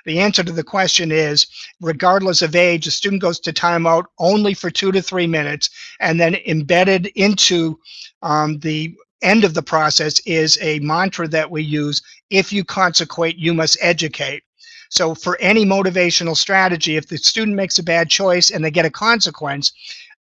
The answer to the question is, regardless of age, a student goes to timeout only for two to three minutes, and then embedded into um, the end of the process is a mantra that we use, if you consequate, you must educate. So for any motivational strategy, if the student makes a bad choice and they get a consequence,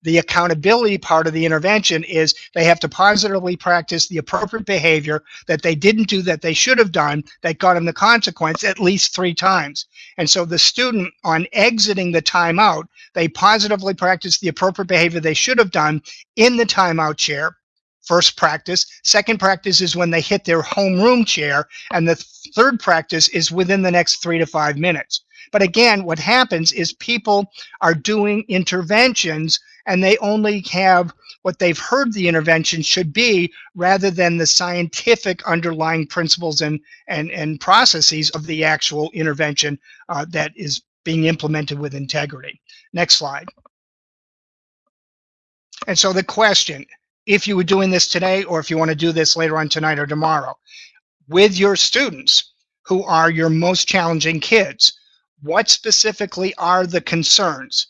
the accountability part of the intervention is they have to positively practice the appropriate behavior that they didn't do that they should have done that got them the consequence at least three times. And so the student on exiting the timeout, they positively practice the appropriate behavior they should have done in the timeout chair first practice. Second practice is when they hit their homeroom chair. And the third practice is within the next three to five minutes. But again, what happens is people are doing interventions and they only have what they've heard the intervention should be rather than the scientific underlying principles and, and, and processes of the actual intervention uh, that is being implemented with integrity. Next slide. And so the question, if you were doing this today or if you want to do this later on tonight or tomorrow, with your students who are your most challenging kids, what specifically are the concerns?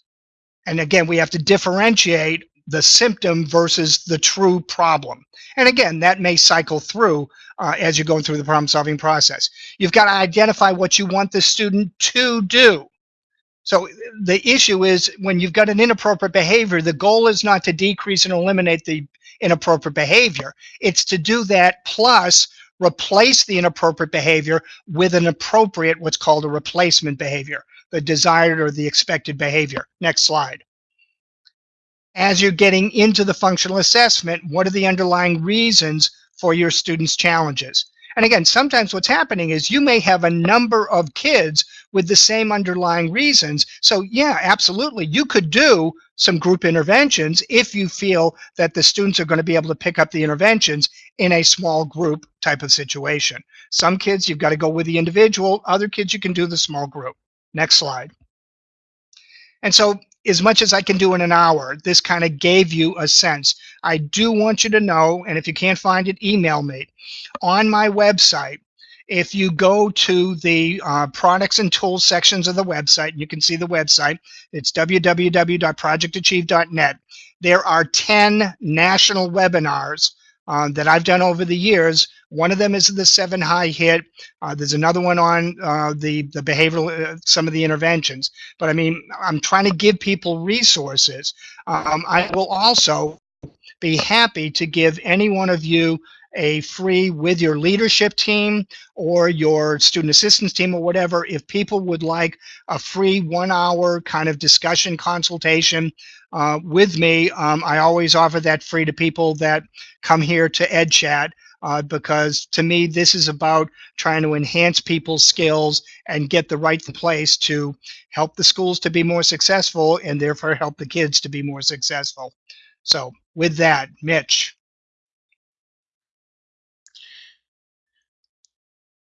And again, we have to differentiate the symptom versus the true problem. And again, that may cycle through uh, as you're going through the problem solving process. You've got to identify what you want the student to do. So the issue is when you've got an inappropriate behavior, the goal is not to decrease and eliminate the inappropriate behavior. It's to do that plus replace the inappropriate behavior with an appropriate, what's called a replacement behavior, the desired or the expected behavior. Next slide. As you're getting into the functional assessment, what are the underlying reasons for your students' challenges? And again, sometimes what's happening is you may have a number of kids with the same underlying reasons. So yeah, absolutely, you could do some group interventions if you feel that the students are going to be able to pick up the interventions in a small group type of situation. Some kids, you've got to go with the individual. Other kids, you can do the small group. Next slide. And so as much as I can do in an hour, this kind of gave you a sense. I do want you to know, and if you can't find it, email me. On my website, if you go to the uh, products and tools sections of the website, you can see the website. It's www.projectachieve.net. There are 10 national webinars uh, that I've done over the years. One of them is the seven high hit. Uh, there's another one on uh, the the behavioral, uh, some of the interventions. But I mean, I'm trying to give people resources. Um, I will also be happy to give any one of you a free with your leadership team or your student assistance team or whatever if people would like a free one hour kind of discussion consultation uh, with me. Um, i always offer that free to people that come here to EdChat uh, because to me this is about trying to enhance people's skills and get the right place to help the schools to be more successful and therefore help the kids to be more successful. So with that mitch.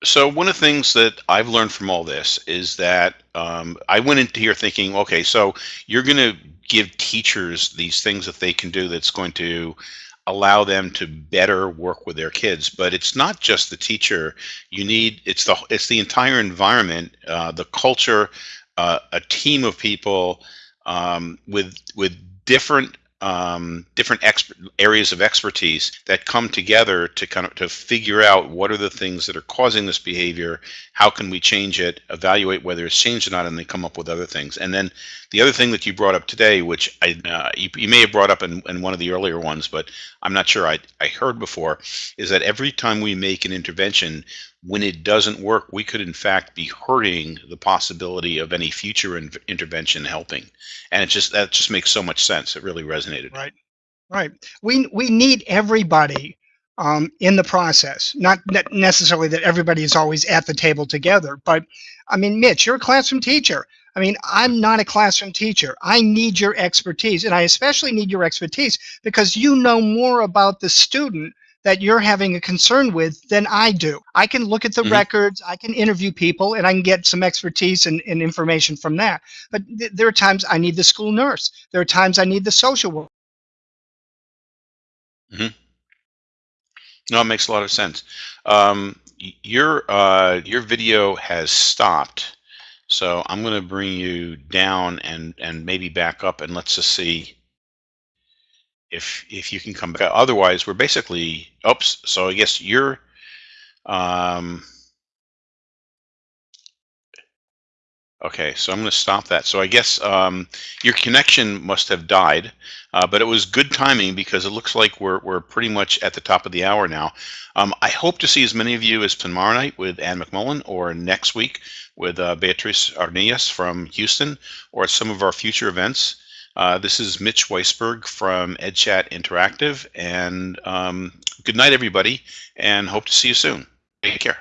So one of the things that I've learned from all this is that um, I went into here thinking, okay, so you're going to give teachers these things that they can do that's going to allow them to better work with their kids. But it's not just the teacher. You need it's the it's the entire environment, uh, the culture, uh, a team of people um, with with different um, different areas of expertise that come together to kind of to figure out what are the things that are causing this behavior, how can we change it, evaluate whether it's changed or not, and then come up with other things. And then the other thing that you brought up today, which I uh, you, you, may have brought up in, in one of the earlier ones, but I'm not sure I, I heard before, is that every time we make an intervention, when it doesn't work, we could in fact be hurting the possibility of any future in intervention helping. And it just that just makes so much sense. It really resonated. Right, right. We we need everybody um, in the process. Not necessarily that everybody is always at the table together, but I mean, Mitch, you're a classroom teacher. I mean, I'm not a classroom teacher. I need your expertise, and I especially need your expertise because you know more about the student that you're having a concern with than I do. I can look at the mm-hmm. records, I can interview people, and I can get some expertise and, and information from that. But th- there are times I need the school nurse. There are times I need the social worker. Mm-hmm. No, it makes a lot of sense. Um, your uh, your video has stopped, so I'm going to bring you down and and maybe back up, and let's just see if if you can come back. Otherwise, we're basically oops. So I guess you're um, okay. So I'm going to stop that. So I guess um, your connection must have died, uh, but it was good timing because it looks like we're we're pretty much at the top of the hour now. Um, I hope to see as many of you as tomorrow night with Ann McMullan, or next week with uh, Beatrice Arnillas from Houston, or some of our future events. Uh, this is Mitch Weisburgh from EdChat Interactive, and um, good night, everybody, and hope to see you soon. Take care.